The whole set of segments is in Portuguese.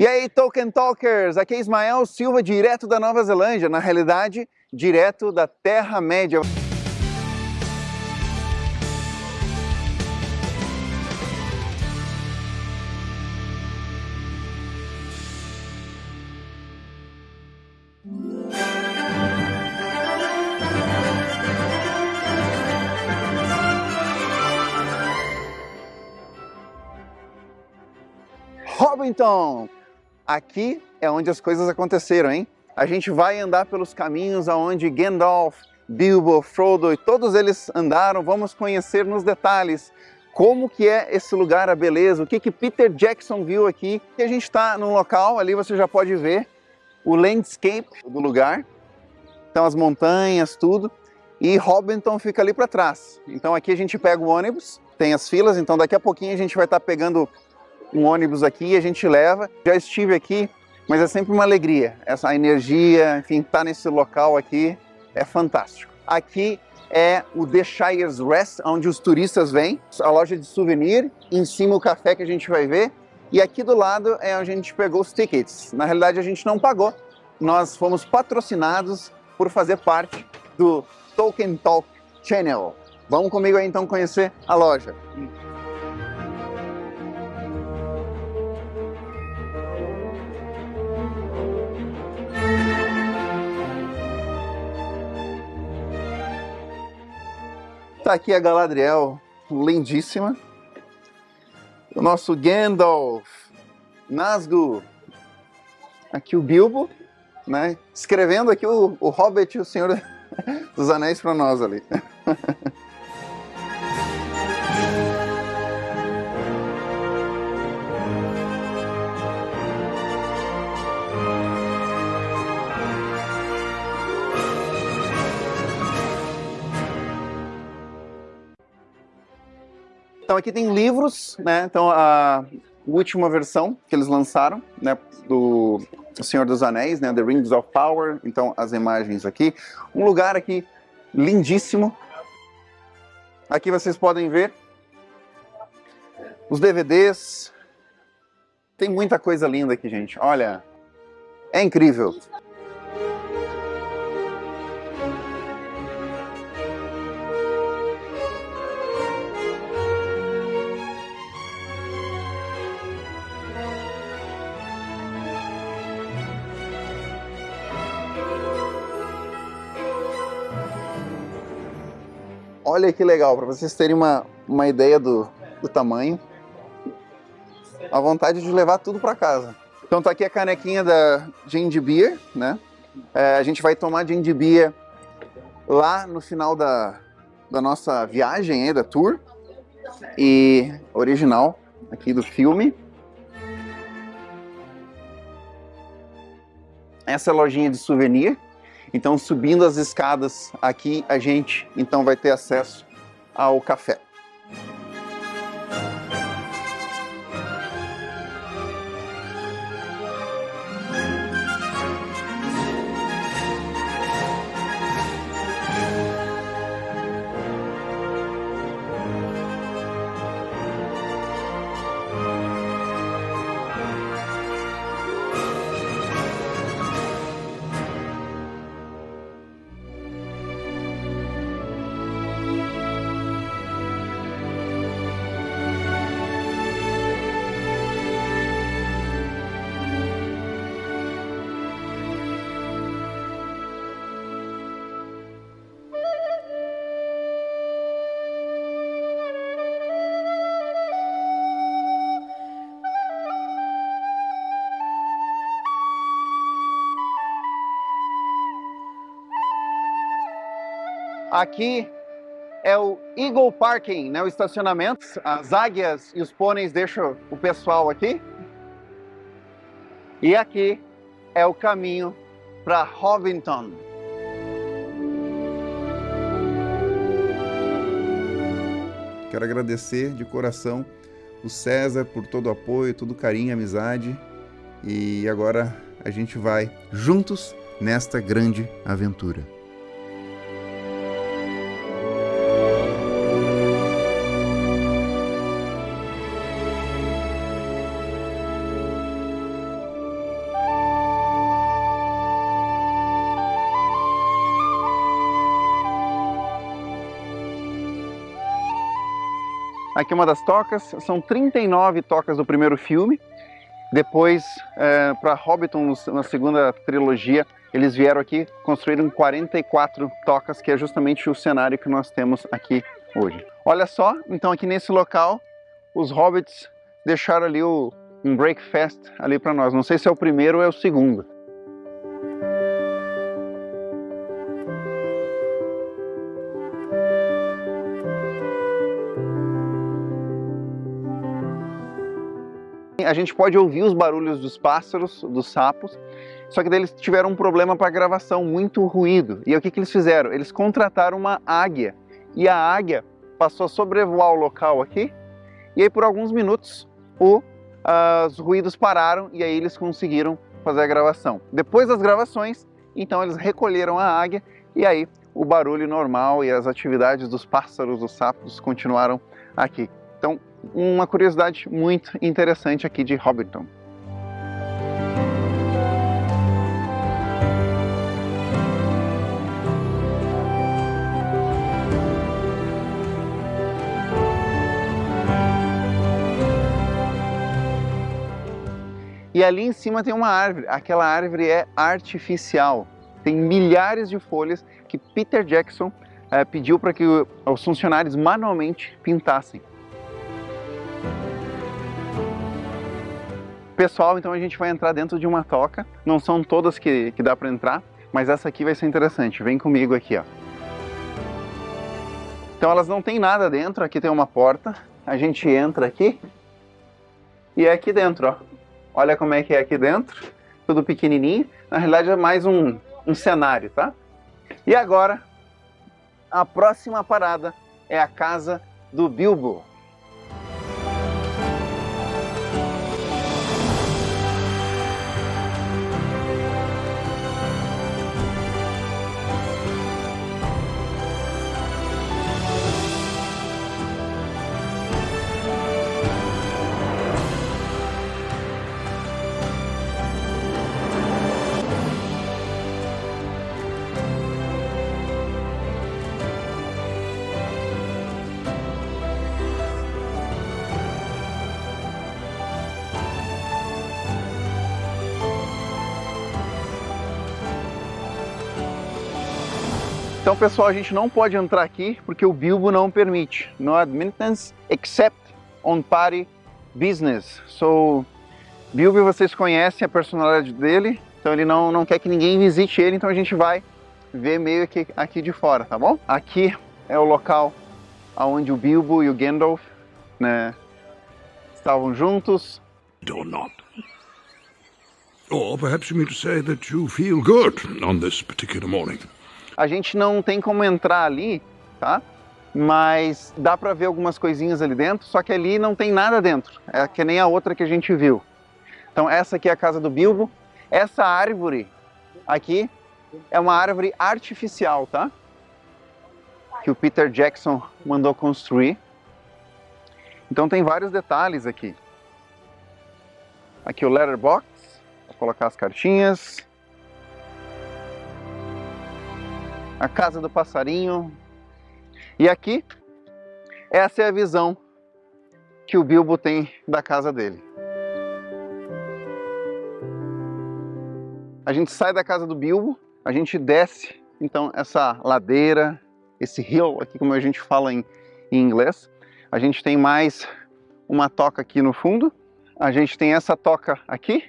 E aí, Tolkien Talkers, aqui é Ismael Silva, direto da Nova Zelândia, na realidade, direto da Terra-média. Hobbiton! Aqui é onde as coisas aconteceram, hein? A gente vai andar pelos caminhos aonde Gandalf, Bilbo, Frodo e todos eles andaram. Vamos conhecer nos detalhes como que é esse lugar, a beleza, o que que Peter Jackson viu aqui. E a gente está num local, ali você já pode ver o landscape do lugar. Então as montanhas, tudo. E Hobbiton fica ali para trás. Então aqui a gente pega o ônibus, tem as filas, então daqui a pouquinho a gente vai estar tá pegando um ônibus aqui e a gente leva. Já estive aqui, mas é sempre uma alegria. Essa energia, enfim, estar tá nesse local aqui é fantástico. Aqui é o The Shire's Rest, onde os turistas vêm, a loja de souvenir, em cima o café que a gente vai ver, e aqui do lado é onde a gente pegou os tickets. Na realidade a gente não pagou, nós fomos patrocinados por fazer parte do Tolkien Talk Channel. Vamos comigo aí então conhecer a loja. Tá aqui a Galadriel, lindíssima. O nosso Gandalf, Nazgûl. Aqui o Bilbo, né? Escrevendo aqui o, o Hobbit, o Senhor dos Anéis para nós ali. Então aqui tem livros, né? Então a última versão que eles lançaram, né? Do Senhor dos Anéis, né? The Rings of Power. Então as imagens aqui. Um lugar aqui lindíssimo. Aqui vocês podem ver os DVDs. Tem muita coisa linda aqui, gente. Olha, é incrível. Olha que legal, para vocês terem uma, uma ideia do, do tamanho. A vontade de levar tudo para casa. Então tá aqui a canequinha da Ginger Beer, né? É, a gente vai tomar Ginger Beer lá no final da, da nossa viagem, aí, da tour. E original aqui do filme. Essa é lojinha de souvenir. Então, subindo as escadas aqui, a gente então vai ter acesso ao café. Aqui é o Eagle Parking, né, o estacionamento. As águias e os pôneis deixam o pessoal aqui. E aqui é o caminho para Hovington. Quero agradecer de coração o César por todo o apoio, todo o carinho, amizade. E agora a gente vai juntos nesta grande aventura. Aqui é uma das tocas, são 39 tocas do primeiro filme. Depois, é, para Hobbiton, na segunda trilogia, eles vieram aqui, construíram 44 tocas, que é justamente o cenário que nós temos aqui hoje. Olha só, então aqui nesse local, os hobbits deixaram ali o, um breakfast ali para nós. Não sei se é o primeiro ou é o segundo. A gente pode ouvir os barulhos dos pássaros, dos sapos, só que daí eles tiveram um problema para gravação, muito ruído. E aí, o que, que eles fizeram? Eles contrataram uma águia, e a águia passou a sobrevoar o local aqui, e aí por alguns minutos o, uh, os ruídos pararam e aí eles conseguiram fazer a gravação. Depois das gravações, então eles recolheram a águia e aí o barulho normal e as atividades dos pássaros, dos sapos continuaram aqui. Então, uma curiosidade muito interessante aqui de Hobbiton. E ali em cima tem uma árvore. Aquela árvore é artificial. Tem milhares de folhas que Peter Jackson é, pediu para que os funcionários manualmente pintassem. Pessoal, então a gente vai entrar dentro de uma toca. Não são todas que, que dá para entrar, mas essa aqui vai ser interessante. Vem comigo aqui, ó. Então elas não tem nada dentro, aqui tem uma porta. A gente entra aqui e é aqui dentro, ó. Olha como é que é aqui dentro, tudo pequenininho. Na realidade é mais um, um cenário, tá? E agora, a próxima parada é a casa do Bilbo. Então, pessoal, a gente não pode entrar aqui porque o Bilbo não permite. No admittance except on party business. So, Bilbo, vocês conhecem a personalidade dele, então ele não, não quer que ninguém visite ele, então a gente vai ver meio que aqui de fora, tá bom? Aqui é o local onde o Bilbo e o Gandalf né, estavam juntos. Or not. Or perhaps you mean to say that you feel good on this particular morning. A gente não tem como entrar ali, tá? Mas dá para ver algumas coisinhas ali dentro, só que ali não tem nada dentro. É que nem a outra que a gente viu. Então essa aqui é a casa do Bilbo. Essa árvore aqui é uma árvore artificial, tá? Que o Peter Jackson mandou construir. Então tem vários detalhes aqui. Aqui o letterbox, para colocar as cartinhas. A casa do passarinho. E aqui, essa é a visão que o Bilbo tem da casa dele. A gente sai da casa do Bilbo, a gente desce, então, essa ladeira, esse hill aqui, como a gente fala em, em inglês. A gente tem mais uma toca aqui no fundo. A gente tem essa toca aqui.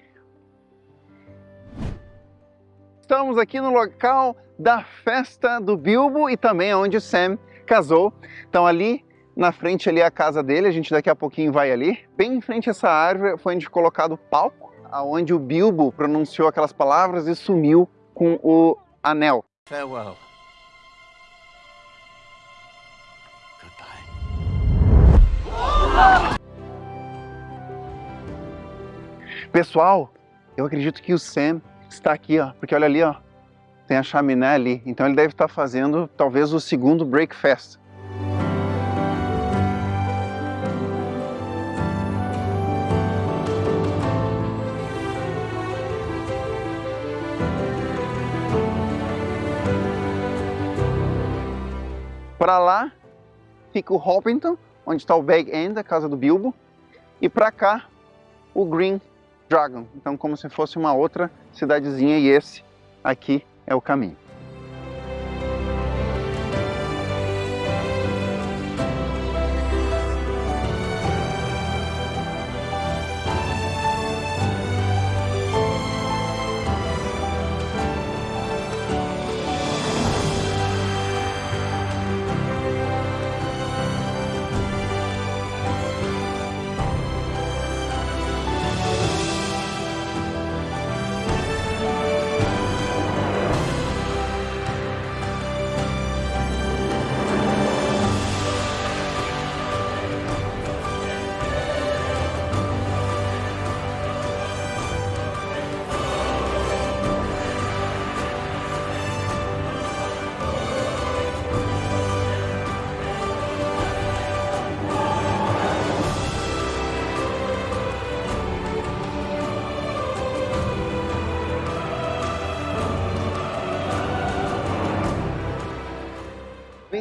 Estamos aqui no local da festa do Bilbo e também onde o Sam casou. Então ali na frente ali é a casa dele, a gente daqui a pouquinho vai ali. Bem em frente a essa árvore foi onde colocado o palco, aonde o Bilbo pronunciou aquelas palavras e sumiu com o anel. Farewell. Pessoal, eu acredito que o Sam está aqui, ó, porque olha ali, ó, tem a chaminé ali. Então ele deve estar fazendo talvez o segundo breakfast. Para lá fica o Hopington, onde está o Bag End, a casa do Bilbo, e para cá o Green Dragon. Então como se fosse uma outra cidadezinha e esse aqui é o caminho.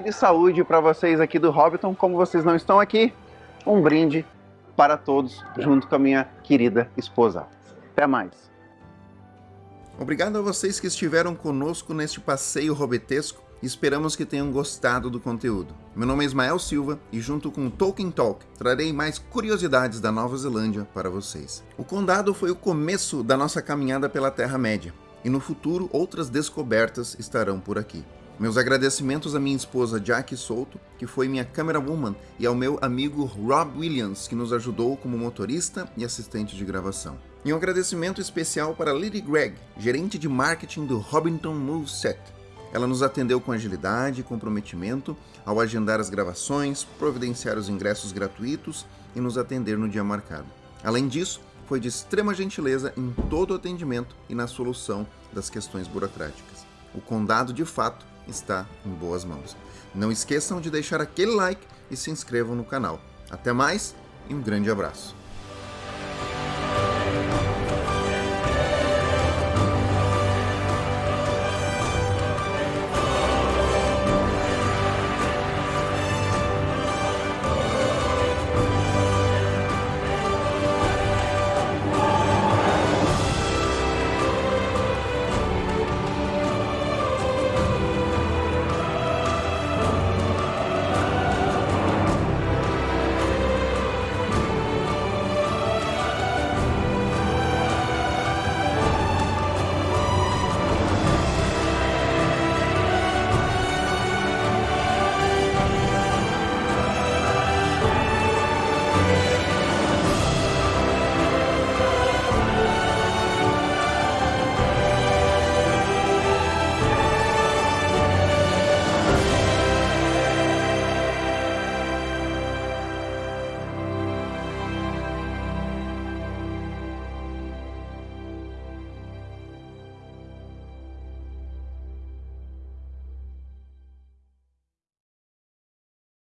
E saúde para vocês aqui do Hobbiton. Como vocês não estão aqui, um brinde para todos, junto com a minha querida esposa. Até mais. Obrigado a vocês que estiveram conosco neste passeio robetesco esperamos que tenham gostado do conteúdo. Meu nome é Ismael Silva e junto com o Tolkien Talk trarei mais curiosidades da Nova Zelândia para vocês. O Condado foi o começo da nossa caminhada pela Terra-média e no futuro outras descobertas estarão por aqui. Meus agradecimentos à minha esposa Jackie Souto, que foi minha camerawoman, e ao meu amigo Rob Williams, que nos ajudou como motorista e assistente de gravação. E um agradecimento especial para Lily Gregg, gerente de marketing do Hobbiton Moveset. Ela nos atendeu com agilidade e comprometimento ao agendar as gravações, providenciar os ingressos gratuitos e nos atender no dia marcado. Além disso, foi de extrema gentileza em todo o atendimento e na solução das questões burocráticas. O condado, de fato, está em boas mãos. Não esqueçam de deixar aquele like e se inscrevam no canal. Até mais e um grande abraço.